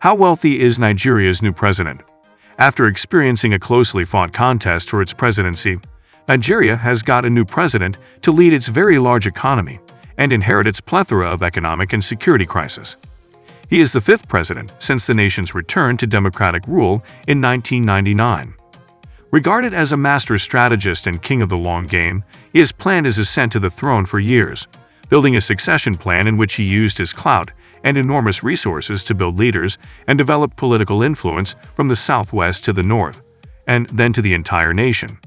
How wealthy is Nigeria's new president? After experiencing a closely fought contest for its presidency, Nigeria has got a new president to lead its very large economy and inherit its plethora of economic and security crisis. He is the fifth president since the nation's return to democratic rule in 1999. Regarded as a master strategist and king of the long game, he has planned his ascent to the throne for years, building a succession plan in which he used his clout and enormous resources to build leaders and develop political influence from the southwest to the north, and then to the entire nation.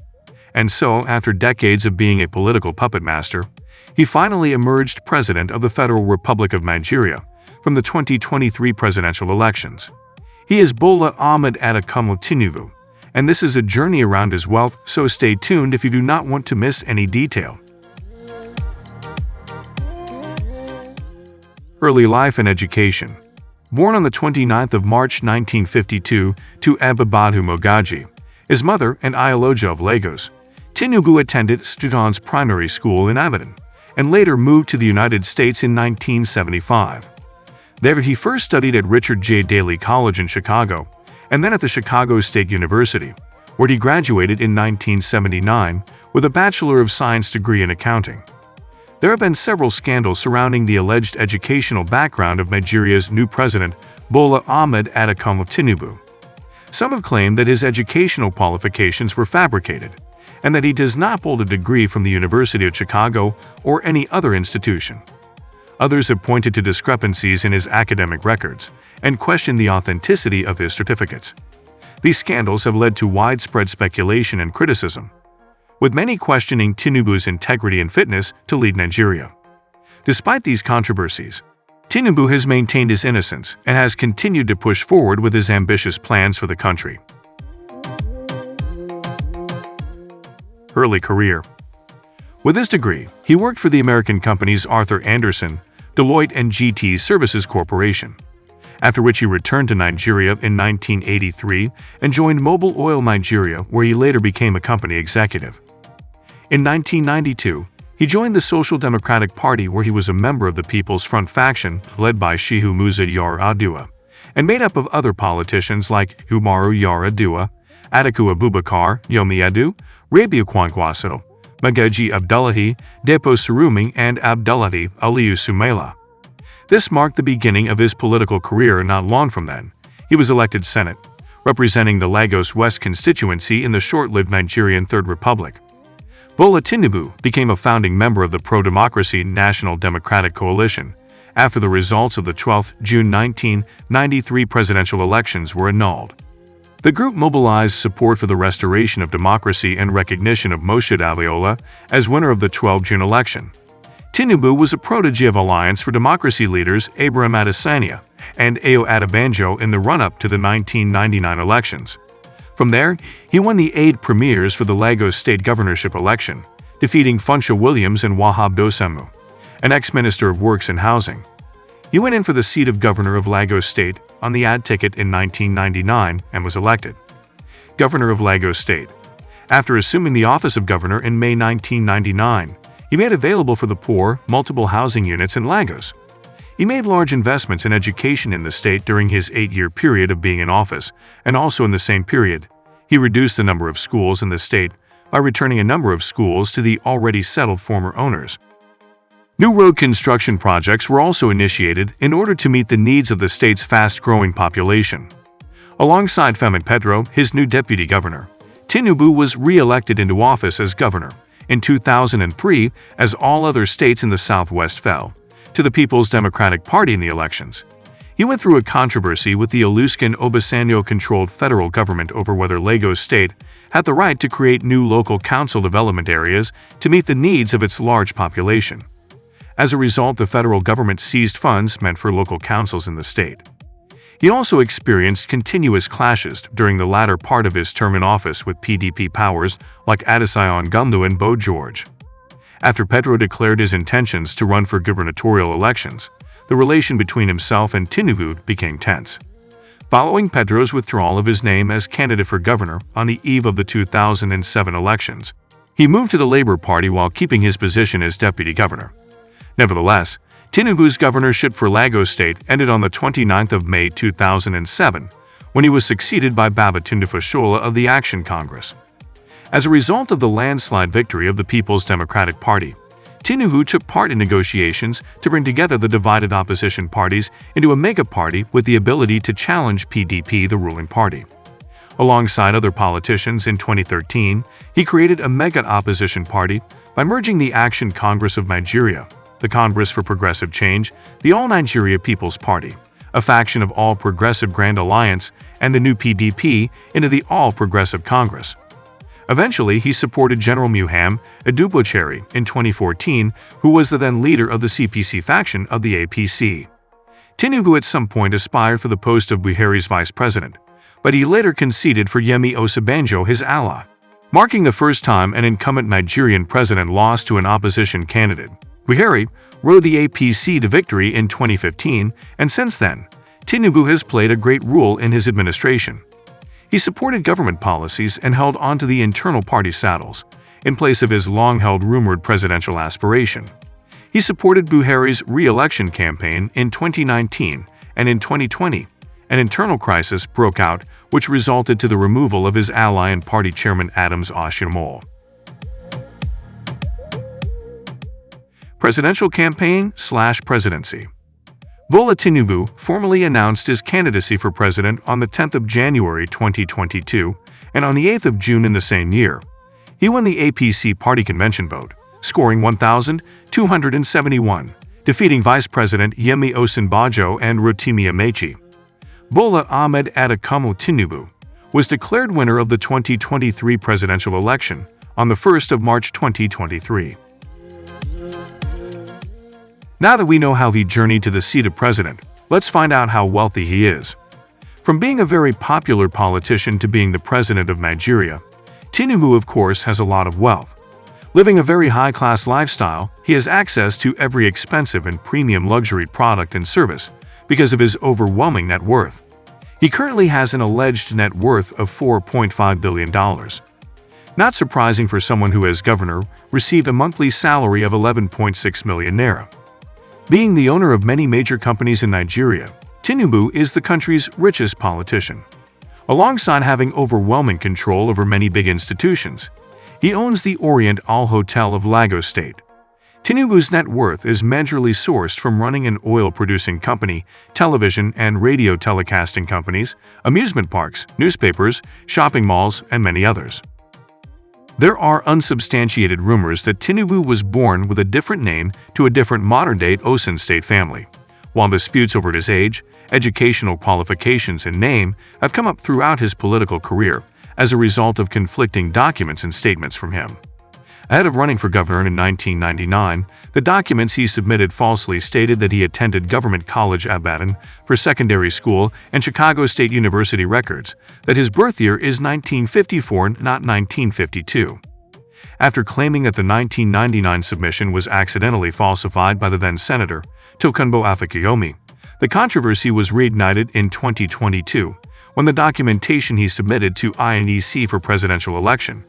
And so, after decades of being a political puppet master, he finally emerged president of the Federal Republic of Nigeria from the 2023 presidential elections. He is Bola Ahmed Adakomo Tinubu, and this is a journey around his wealth, so stay tuned if you do not want to miss any detail. Early life and education Born on the 29th of March 1952 to Abibatu Mogaji, his mother and Iyaloja of Lagos, Tinubu attended Students Primary School in Ibadan and later moved to the United States in 1975. There he first studied at Richard J. Daley College in Chicago and then at the Chicago State University, where he graduated in 1979 with a Bachelor of Science degree in accounting. There have been several scandals surrounding the alleged educational background of Nigeria's new president, Bola Ahmed Adakomo Tinubu. Some have claimed that his educational qualifications were fabricated, and that he does not hold a degree from the University of Chicago or any other institution. Others have pointed to discrepancies in his academic records and questioned the authenticity of his certificates. These scandals have led to widespread speculation and criticism, with many questioning Tinubu's integrity and fitness to lead Nigeria. Despite these controversies, Tinubu has maintained his innocence and has continued to push forward with his ambitious plans for the country. Early career With his degree, he worked for the American companies Arthur Andersen, Deloitte and GT Services Corporation, after which he returned to Nigeria in 1983 and joined Mobil Oil Nigeria where he later became a company executive. In 1992, he joined the Social Democratic Party where he was a member of the People's Front faction led by Shehu Musa Yar'Adua and made up of other politicians like Umaru Yar'Adua, Atiku Abubakar, Yomi Edu, Rabiu Kwankwaso, Magaji Abdullahi, Dapo Sarumi, and Abdullahi Aliyu Sumaila. This marked the beginning of his political career not long from then. He was elected Senate, representing the Lagos West constituency in the short-lived Nigerian Third Republic. Bola Tinubu became a founding member of the pro-democracy National Democratic Coalition after the results of the 12 June 1993 presidential elections were annulled. The group mobilized support for the restoration of democracy and recognition of Moshood Abiola as winner of the 12 June election. Tinubu was a protege of Alliance for Democracy leaders Abraham Adesanya and Ayo Adebanjo in the run-up to the 1999 elections. From there, he won the AD primaries for the Lagos state governorship election, defeating Funsho Williams and Wahab Dosunmu, an ex-minister of Works and Housing. He went in for the seat of governor of Lagos State on the AD ticket in 1999 and was elected. Governor of Lagos State. After assuming the office of governor in May 1999, he made available for the poor multiple housing units in Lagos. He made large investments in education in the state during his eight-year period of being in office, and also in the same period, he reduced the number of schools in the state by returning a number of schools to the already settled former owners. New road construction projects were also initiated in order to meet the needs of the state's fast-growing population. Alongside Femi Pedro, his new deputy governor, Tinubu was re-elected into office as governor in 2003 as all other states in the Southwest fell to the People's Democratic Party in the elections. He went through a controversy with the Olusegun Obasanjo-controlled federal government over whether Lagos State had the right to create new local council development areas to meet the needs of its large population. As a result, the federal government seized funds meant for local councils in the state. He also experienced continuous clashes during the latter part of his term in office with PDP powers like Adeseye Ogunlewe and Bode George. After Pedro declared his intentions to run for gubernatorial elections, the relation between himself and Tinubu became tense. Following Pedro's withdrawal of his name as candidate for governor on the eve of the 2007 elections, he moved to the Labour Party while keeping his position as deputy governor. Nevertheless, Tinubu's governorship for Lagos State ended on the 29th of May 2007, when he was succeeded by Babatunde Fashola of the Action Congress. As a result of the landslide victory of the People's Democratic Party, Tinubu took part in negotiations to bring together the divided opposition parties into a mega-party with the ability to challenge PDP, the ruling party. Alongside other politicians in 2013, he created a mega-opposition party by merging the Action Congress of Nigeria, the Congress for Progressive Change, the All Nigeria People's Party, a faction of All Progressive Grand Alliance, and the new PDP into the All Progressive Congress. Eventually, he supported General Muhammadu Buhari in 2014, who was the then leader of the CPC faction of the APC. Tinubu at some point aspired for the post of Buhari's vice president, but he later conceded for Yemi Osinbajo, his ally, marking the first time an incumbent Nigerian president lost to an opposition candidate. Buhari rode the APC to victory in 2015, and since then, Tinubu has played a great role in his administration. He supported government policies and held onto the internal party saddles, in place of his long-held rumored presidential aspiration. He supported Buhari's re-election campaign in 2019 and in 2020, an internal crisis broke out which resulted to the removal of his ally and party chairman Adams Oshiomhole. Presidential campaign slash presidency Bola Tinubu formally announced his candidacy for president on the 10th of January 2022 and on the 8th of June in the same year. He won the APC party convention vote, scoring 1,271, defeating Vice President Yemi Osinbajo and Rotimi Amaechi. Bola Ahmed Adetokunbo Tinubu was declared winner of the 2023 presidential election on the 1st of March 2023. Now that we know how he journeyed to the seat of president, let's find out how wealthy he is. From being a very popular politician to being the president of Nigeria, Tinubu of course has a lot of wealth. Living a very high-class lifestyle, he has access to every expensive and premium luxury product and service because of his overwhelming net worth. He currently has an alleged net worth of $4.5 billion. Not surprising for someone who as governor received a monthly salary of 11.6 million naira. Being the owner of many major companies in Nigeria, Tinubu is the country's richest politician. Alongside having overwhelming control over many big institutions, he owns the Oriental Hotel of Lagos State. Tinubu's net worth is majorly sourced from running an oil-producing company, television and radio telecasting companies, amusement parks, newspapers, shopping malls, and many others. There are unsubstantiated rumors that Tinubu was born with a different name to a different modern-day Osun state family, while disputes over his age, educational qualifications, and name have come up throughout his political career as a result of conflicting documents and statements from him. Ahead of running for governor in 1999, the documents he submitted falsely stated that he attended Government College Ibadan for secondary school and Chicago State University records, that his birth year is 1954 not 1952. After claiming that the 1999 submission was accidentally falsified by the then-Senator, Tokunbo Afikuyomi, the controversy was reignited in 2022 when the documentation he submitted to INEC for presidential election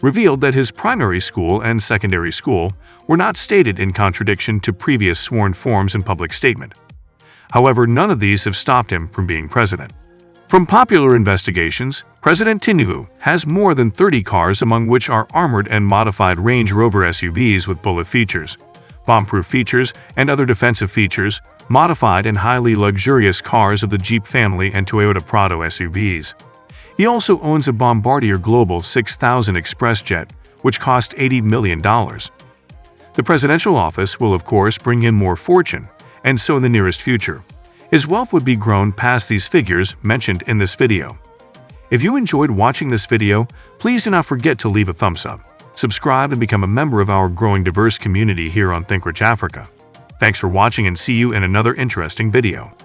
revealed that his primary school and secondary school were not stated in contradiction to previous sworn forms and public statement. However, none of these have stopped him from being president. From popular investigations, President Tinubu has more than 30 cars among which are armored and modified Range Rover SUVs with bullet features, bomb-proof features, and other defensive features, modified and highly luxurious cars of the Jeep family and Toyota Prado SUVs. He also owns a Bombardier Global 6000 Express jet, which cost $80 million. The presidential office will of course bring in more fortune, and so in the nearest future. His wealth would be grown past these figures mentioned in this video. If you enjoyed watching this video, please do not forget to leave a thumbs up, subscribe and become a member of our growing diverse community here on ThinkRich Africa. Thanks for watching and see you in another interesting video.